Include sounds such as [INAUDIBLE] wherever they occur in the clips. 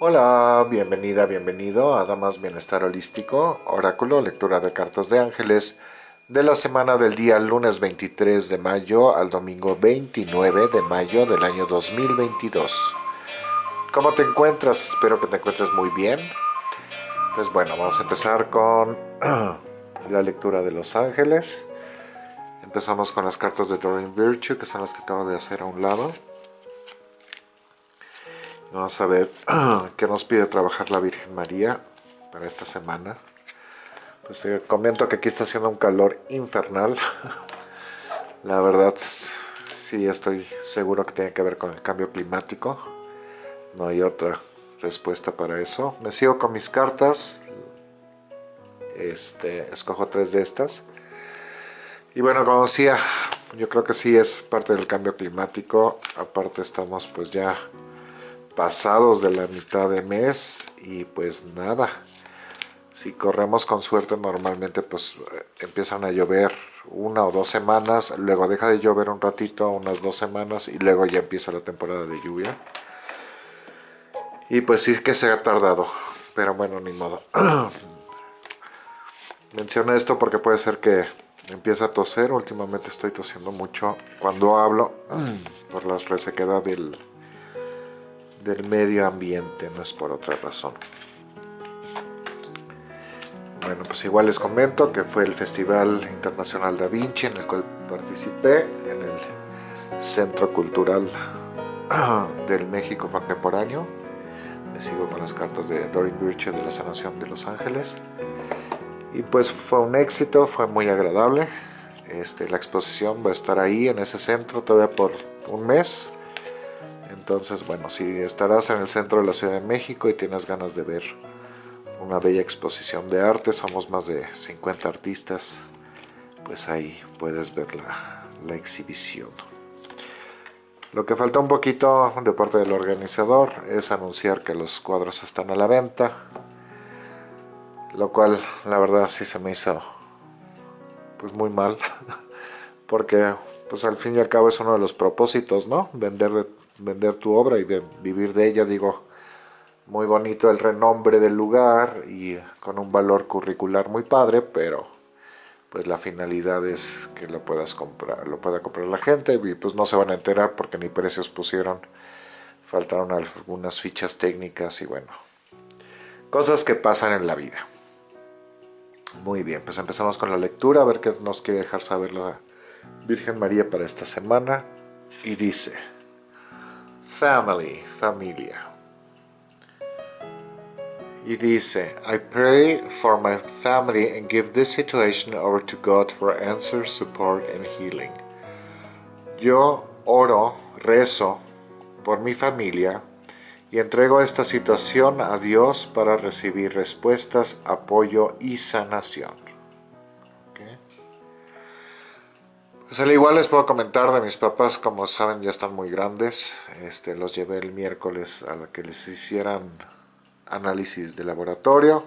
Hola, bienvenida, bienvenido a Damas Bienestar Holístico, Oráculo, lectura de cartas de ángeles de la semana del día lunes 23 de mayo al domingo 29 de mayo del año 2022. ¿Cómo te encuentras? Espero que te encuentres muy bien. Pues bueno, vamos a empezar con [CLEARS THROAT] la lectura de los ángeles. Empezamos con las cartas de Doreen Virtue, que son las que acabo de hacer a un lado. Vamos a ver [CLEARS THROAT] qué nos pide trabajar la Virgen María para esta semana. Pues te comento que aquí está haciendo un calor infernal. [LAUGHS] La verdad, sí estoy seguro que tiene que ver con el cambio climático. No hay otra respuesta para eso. Me sigo con mis cartas. Este, escojo tres de estas. Y bueno, como decía, yo creo que sí es parte del cambio climático. Aparte estamos pues ya pasados de la mitad de mes y pues nada, si corremos con suerte normalmente pues eh, empiezan a llover una o dos semanas, luego deja de llover un ratito, unas dos semanas y luego ya empieza la temporada de lluvia. Y pues sí que se ha tardado, pero bueno, ni modo. [CLEARS THROAT] Menciono esto porque puede ser que empiece a toser, últimamente estoy tosiendo mucho cuando hablo [CLEARS THROAT] por la resequedad del, del medio ambiente, no es por otra razón. Bueno, pues igual les comento que fue el Festival Internacional Da Vinci en el cual participé en el Centro Cultural [CLEARS THROAT] del México Contemporáneo. Me sigo con las cartas de Doreen Virtue de la Sanación de Los Ángeles. Y pues fue un éxito, fue muy agradable. Este, la exposición va a estar ahí en ese centro todavía por un mes entonces, bueno, si estarás en el centro de la Ciudad de México y tienes ganas de ver una bella exposición de arte, somos más de 50 artistas, pues ahí puedes ver la, exhibición. Lo que falta un poquito de parte del organizador es anunciar que los cuadros están a la venta, lo cual la verdad sí se me hizo pues muy mal, [LAUGHS] porque pues al fin y al cabo es uno de los propósitos, ¿no? Vender de vender tu obra y vivir de ella, digo, muy bonito el renombre del lugar y con un valor curricular muy padre, pero pues la finalidad es que lo puedas comprar, lo pueda comprar la gente y pues no se van a enterar porque ni precios pusieron, faltaron algunas fichas técnicas y bueno, cosas que pasan en la vida. Muy bien, pues empezamos con la lectura, a ver qué nos quiere dejar saber la Virgen María para esta semana y dice family, familia. Y dice, I pray for my family and give this situation over to God for answer, support and healing. Yo oro, rezo por mi familia y entrego esta situación a Dios para recibir respuestas, apoyo y sanación. Pues al igual les puedo comentar de mis papás, como saben ya están muy grandes, este, los llevé el miércoles a que les hicieran análisis de laboratorio.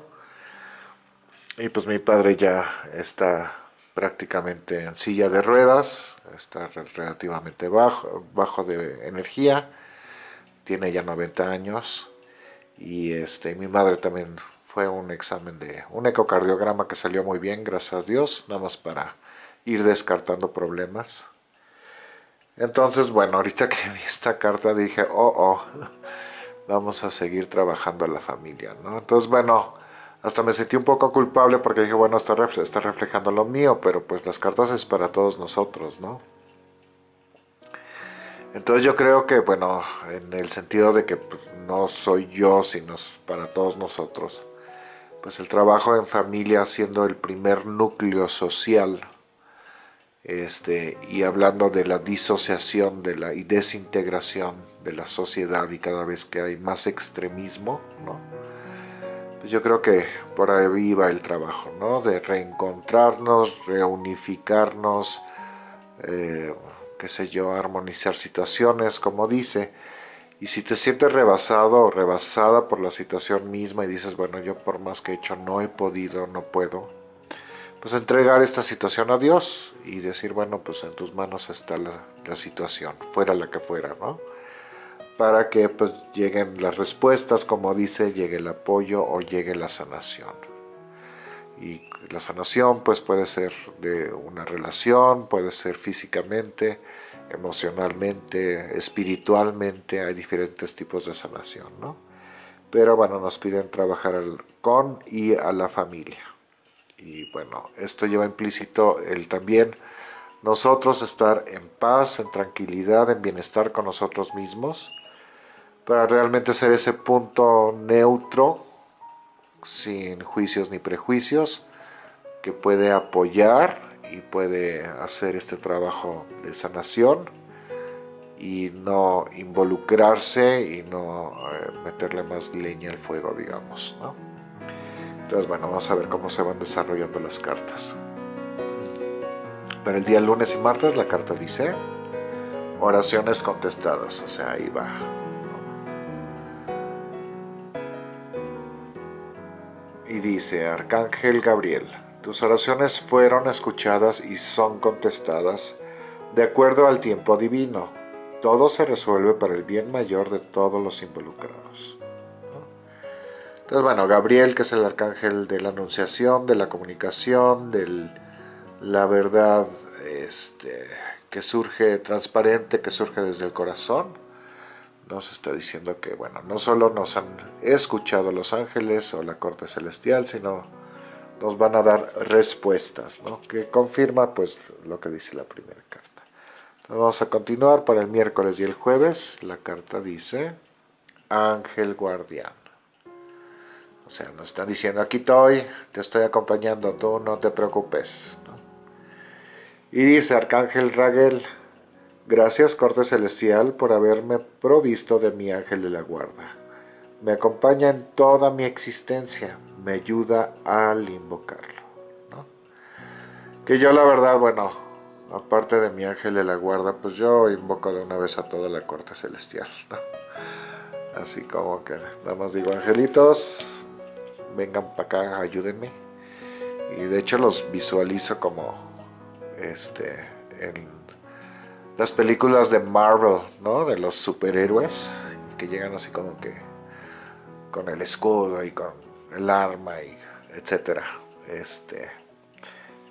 Y pues mi padre ya está prácticamente en silla de ruedas, está relativamente bajo, bajo de energía, tiene ya 90 años. Y este, mi madre también fue un examen de un ecocardiograma que salió muy bien, gracias a Dios, nada más para ir descartando problemas. Entonces, bueno, ahorita que vi esta carta dije, oh, oh, vamos a seguir trabajando a la familia, ¿no? Entonces, bueno, hasta me sentí un poco culpable porque dije, bueno, está, está reflejando lo mío, pero pues las cartas es para todos nosotros, ¿no? Entonces yo creo que, bueno, en el sentido de que pues, no soy yo, sino para todos nosotros, pues el trabajo en familia siendo el primer núcleo social este, y hablando de la disociación de la, y desintegración de la sociedad y cada vez que hay más extremismo. Pues yo creo que por ahí va el trabajo, ¿no? De reencontrarnos, reunificarnos, eh, qué sé yo, armonizar situaciones, como dice, y si te sientes rebasado o rebasada por la situación misma y dices, bueno, yo por más que he hecho no he podido, no puedo, pues entregar esta situación a Dios y decir, bueno, pues en tus manos está la, situación, fuera la que fuera, ¿no? para que pues lleguen las respuestas, como dice, llegue el apoyo o llegue la sanación. Y la sanación pues puede ser de una relación, puede ser físicamente, emocionalmente, espiritualmente, hay diferentes tipos de sanación, ¿no? Pero bueno, nos piden trabajar con y a la familia. Y bueno, esto lleva implícito el también nosotros estar en paz, en tranquilidad, en bienestar con nosotros mismos, para realmente ser ese punto neutro, sin juicios ni prejuicios, que puede apoyar y puede hacer este trabajo de sanación y no involucrarse y no eh, meterle más leña al fuego, digamos. Entonces, bueno, vamos a ver cómo se van desarrollando las cartas. Para el día lunes y martes la carta dice oraciones contestadas, o sea, ahí va. Y dice, Arcángel Gabriel, tus oraciones fueron escuchadas y son contestadas de acuerdo al tiempo divino. Todo se resuelve para el bien mayor de todos los involucrados. Entonces, bueno, Gabriel, que es el arcángel de la anunciación, de la comunicación, de la verdad este, que surge transparente, que surge desde el corazón, nos está diciendo que, bueno, no solo nos han escuchado los ángeles o la corte celestial, sino nos van a dar respuestas, ¿no? que confirma pues lo que dice la primera carta. vamos a continuar para el miércoles y el jueves. La carta dice Ángel Guardián. O sea, nos están diciendo, aquí estoy, te estoy acompañando, tú no te preocupes. Y dice Arcángel Raguel, gracias Corte Celestial por haberme provisto de mi ángel de la guarda. Me acompaña en toda mi existencia, me ayuda al invocarlo. Que yo la verdad, bueno, aparte de mi ángel de la guarda, pues yo invoco de una vez a toda la corte celestial. Así como que nada más digo, angelitos, vengan para acá, ayúdenme. Y de hecho los visualizo como este en las películas de Marvel, ¿no? De los superhéroes que llegan así como que con el escudo y con el arma y etcétera. Este,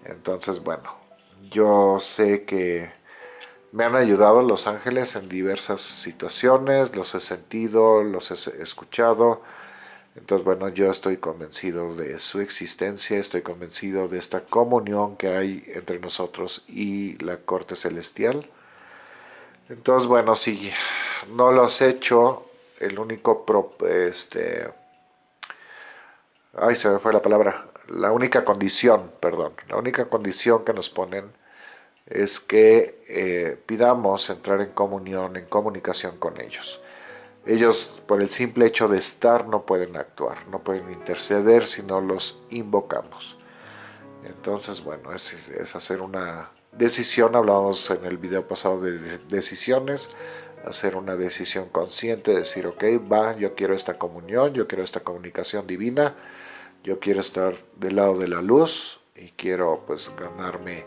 entonces, bueno, yo sé que me han ayudado los ángeles en diversas situaciones, los he sentido, los he escuchado. Entonces, bueno, yo estoy convencido de su existencia, estoy convencido de esta comunión que hay entre nosotros y la corte celestial. Entonces, bueno, si no lo has hecho, el único este ay se me fue la palabra la única condición perdón la única condición que nos ponen es que eh, pidamos entrar en comunión en comunicación con ellos ellos por el simple hecho de estar no pueden actuar no pueden interceder si no los invocamos. Entonces bueno es, hacer una decisión. Hablamos en el video pasado de decisiones. Hacer una decisión consciente, decir, ok, va, yo quiero esta comunión, yo quiero esta comunicación divina, yo quiero estar del lado de la luz y quiero pues ganarme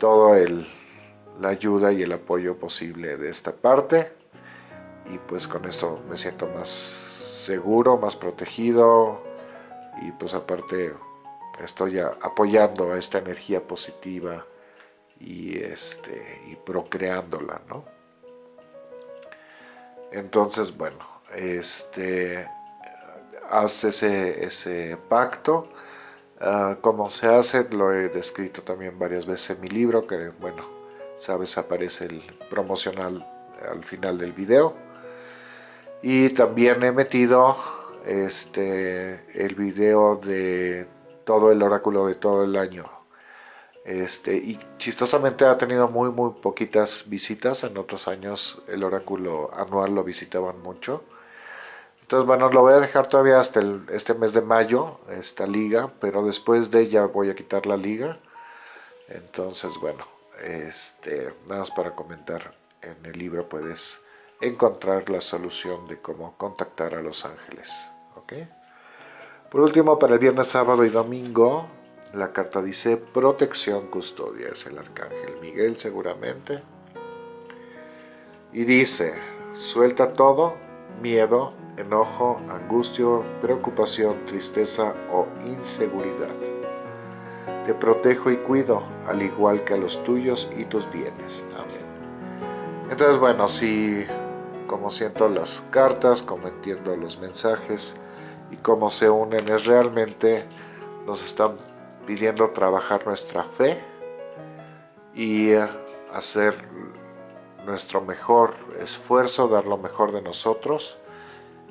todo el, la ayuda y el apoyo posible de esta parte y pues con esto me siento más seguro, más protegido y pues aparte estoy apoyando a esta energía positiva y, este, y procreándola, ¿no? Entonces, bueno, este, hace ese, pacto. Uh, como se hace, lo he descrito también varias veces en mi libro, que bueno, sabes, aparece el promocional al final del video. Y también he metido este, el video de todo el oráculo de todo el año este, y chistosamente ha tenido muy muy poquitas visitas, en otros años el oráculo anual lo visitaban mucho. Entonces bueno, lo voy a dejar todavía hasta este mes de mayo, esta liga, pero después de ella voy a quitar la liga. Entonces bueno, este, nada más para comentar, en el libro puedes encontrar la solución de cómo contactar a los ángeles. Por último, para el viernes, sábado y domingo la carta dice protección, custodia, es el arcángel Miguel seguramente. Y dice, suelta todo, miedo, enojo, angustia, preocupación, tristeza o inseguridad. Te protejo y cuido, al igual que a los tuyos y tus bienes. Amén. Entonces, bueno, si como siento las cartas, como entiendo los mensajes y cómo se unen, es realmente nos están pidiendo trabajar nuestra fe y hacer nuestro mejor esfuerzo, dar lo mejor de nosotros,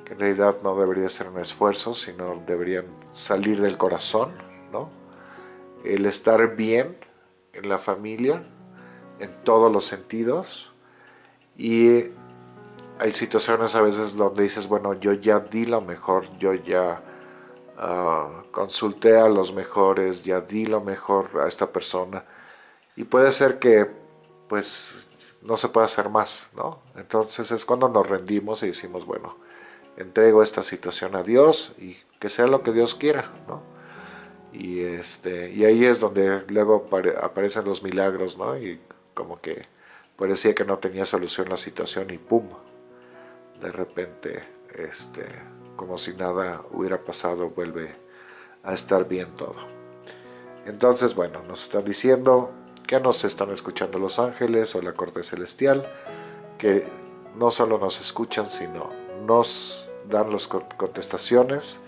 que en realidad no debería ser un esfuerzo, sino deberían salir del corazón, ¿no? El estar bien en la familia, en todos los sentidos, y hay situaciones a veces donde dices, bueno, yo ya di lo mejor, yo ya uh, consulté a los mejores, ya di lo mejor a esta persona, y puede ser que, pues, no se puede hacer más, ¿no? Entonces es cuando nos rendimos y decimos, bueno, entrego esta situación a Dios y que sea lo que Dios quiera, ¿no? Y, este, y ahí es donde luego aparecen los milagros, ¿no? Y como que parecía que no tenía solución la situación y ¡pum! De repente, este, como si nada hubiera pasado, vuelve a estar bien todo. Entonces, bueno, nos están diciendo, que nos están escuchando los ángeles o la corte celestial, que no solo nos escuchan, sino nos dan las contestaciones.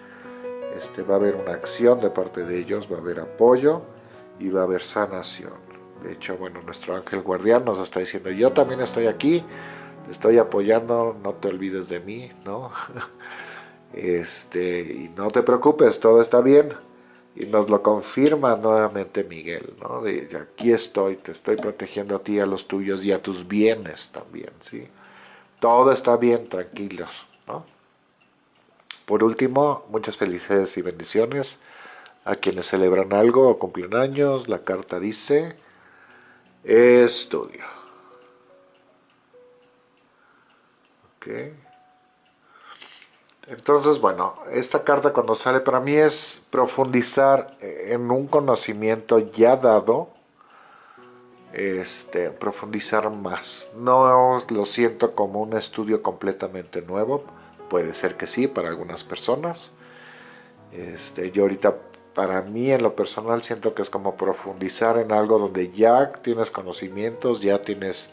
Este, va a haber una acción de parte de ellos, va a haber apoyo y va a haber sanación. De hecho, bueno, nuestro ángel guardián nos está diciendo, yo también estoy aquí, te estoy apoyando, no te olvides de mí, ¿no? [LAUGHS] Este, y no te preocupes, todo está bien y nos lo confirma nuevamente Miguel, ¿no? De, aquí estoy, te estoy protegiendo a ti, a los tuyos y a tus bienes también, ¿sí? Todo está bien, tranquilos, ¿no? Por último, muchas felicidades y bendiciones a quienes celebran algo o cumplen años. La carta dice, estudio. Entonces, bueno, esta carta cuando sale para mí es profundizar en un conocimiento ya dado, este, profundizar más. No lo siento como un estudio completamente nuevo, puede ser que sí para algunas personas. Este, yo ahorita, para mí en lo personal, siento que es como profundizar en algo donde ya tienes conocimientos, ya tienes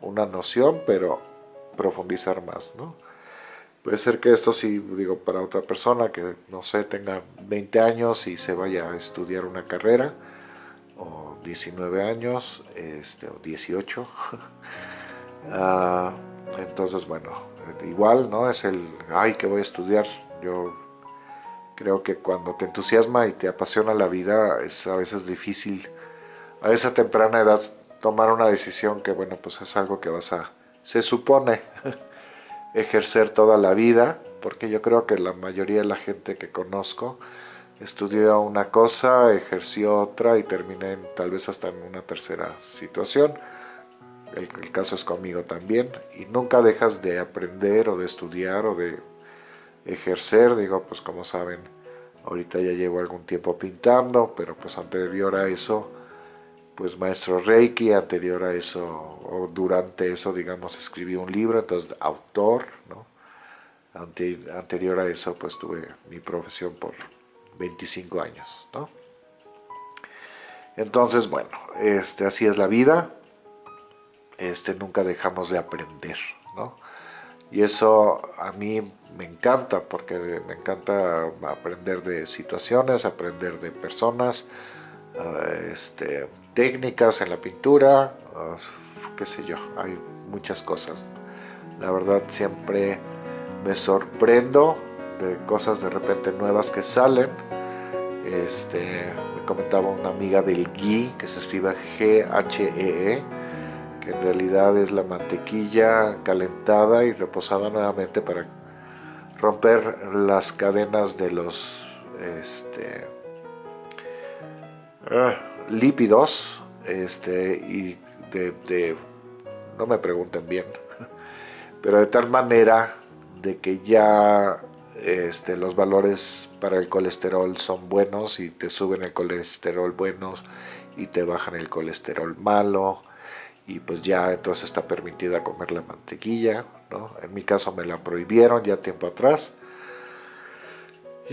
una noción, pero profundizar más, ¿no? Puede ser que esto sí, digo, para otra persona que, no sé, tenga 20 años y se vaya a estudiar una carrera, o 19 años, este, o 18. [LAUGHS] Ah, entonces, bueno, igual, ¿no? Es el, ay, que voy a estudiar. Yo creo que cuando te entusiasma y te apasiona la vida, es a veces difícil, a esa temprana edad, tomar una decisión que, bueno, pues es algo que vas a, se supone, [LAUGHS] ejercer toda la vida, porque yo creo que la mayoría de la gente que conozco estudió una cosa, ejerció otra y terminé tal vez hasta en una tercera situación. El, el, caso es conmigo también y nunca dejas de aprender o de estudiar o de ejercer, digo pues como saben, ahorita ya llevo algún tiempo pintando, pero pues anterior a eso pues maestro Reiki, anterior a eso, o durante eso, digamos, escribí un libro, entonces autor, ¿no? anterior a eso, pues tuve mi profesión por 25 años, ¿no? Entonces, bueno, este, así es la vida, este, nunca dejamos de aprender, ¿no? Y eso a mí me encanta, porque me encanta aprender de situaciones, aprender de personas, este, técnicas en la pintura, qué sé yo, hay muchas cosas. La verdad siempre me sorprendo de cosas de repente nuevas que salen. Este, me comentaba una amiga del ghee, que se escribe G-H-E-E, -E, que en realidad es la mantequilla calentada y reposada nuevamente para romper las cadenas de los este, ah, lípidos este, y de, no me pregunten bien, [LAUGHS] pero de tal manera de que ya este, los valores para el colesterol son buenos y te suben el colesterol buenos y te bajan el colesterol malo y pues ya entonces está permitida comer la mantequilla, ¿no? En mi caso me la prohibieron ya tiempo atrás.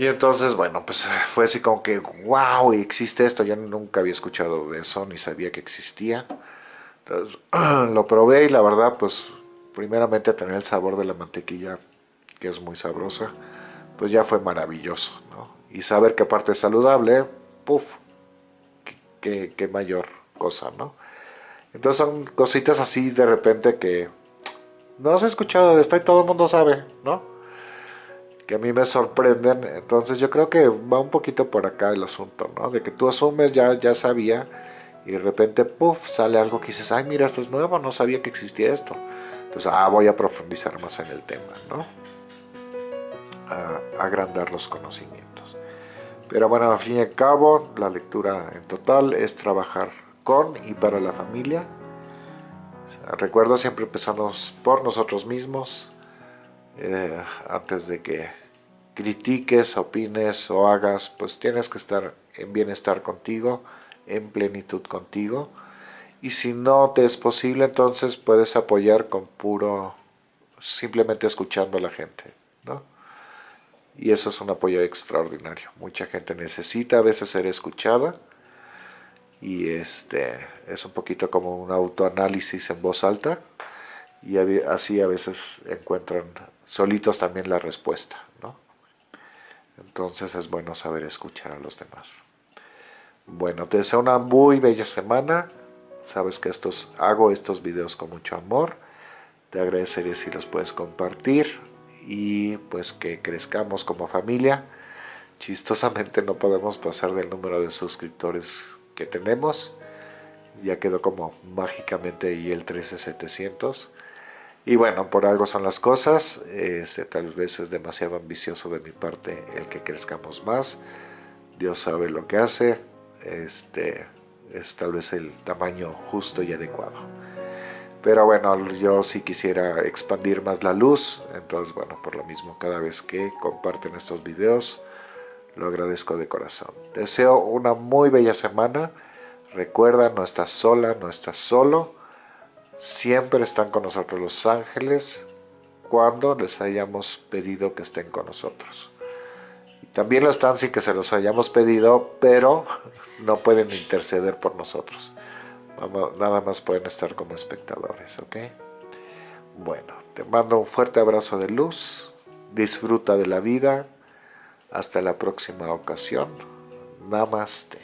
Y entonces, bueno, pues fue así como que, wow, existe esto. Yo nunca había escuchado de eso, ni sabía que existía. Entonces, [CLEARS THROAT] lo probé y la verdad, pues, primeramente tener el sabor de la mantequilla, que es muy sabrosa, pues ya fue maravilloso, ¿no? Y saber que aparte es saludable, puff, qué, qué mayor cosa, ¿no? Entonces son cositas así de repente que no has escuchado de esto y todo el mundo sabe, ¿no? Que a mí me sorprenden. Entonces yo creo que va un poquito por acá el asunto, ¿no? De que tú asumes, ya, ya sabía, y de repente, puff, sale algo que dices, ay, mira, esto es nuevo, no sabía que existía esto. Entonces, ah, voy a profundizar más en el tema, ¿no? Agrandar los conocimientos. Pero bueno, al fin y al cabo, la lectura en total es trabajar con y para la familia. recuerda siempre empezamos por nosotros mismos, eh, antes de que critiques, opines o hagas, pues tienes que estar en bienestar contigo, en plenitud contigo. Y si no te es posible, entonces puedes apoyar con puro, simplemente escuchando a la gente, ¿no? Y eso es un apoyo extraordinario. Mucha gente necesita a veces ser escuchada y este es un poquito como un autoanálisis en voz alta y así a veces encuentran solitos también la respuesta, ¿no? Entonces es bueno saber escuchar a los demás. Bueno, te deseo una muy bella semana. Sabes que estos, hago estos videos con mucho amor. Te agradecería si los puedes compartir y pues que crezcamos como familia. Chistosamente no podemos pasar del número de suscriptores que tenemos. Ya quedó como mágicamente ahí el 13700. Y bueno, por algo son las cosas. Este, tal vez es demasiado ambicioso de mi parte el que crezcamos más. Dios sabe lo que hace. Este es tal vez el tamaño justo y adecuado. Pero bueno, yo sí quisiera expandir más la luz. Entonces, bueno, por lo mismo, cada vez que comparten estos videos, lo agradezco de corazón. Deseo una muy bella semana. Recuerda, no estás sola, no estás solo. Siempre están con nosotros los ángeles cuando les hayamos pedido que estén con nosotros. También lo están sin que se los hayamos pedido, pero [LAUGHS] no pueden interceder por nosotros. Nada más pueden estar como espectadores, ¿ok? Bueno, te mando un fuerte abrazo de luz. Disfruta de la vida hasta la próxima ocasión. Namaste.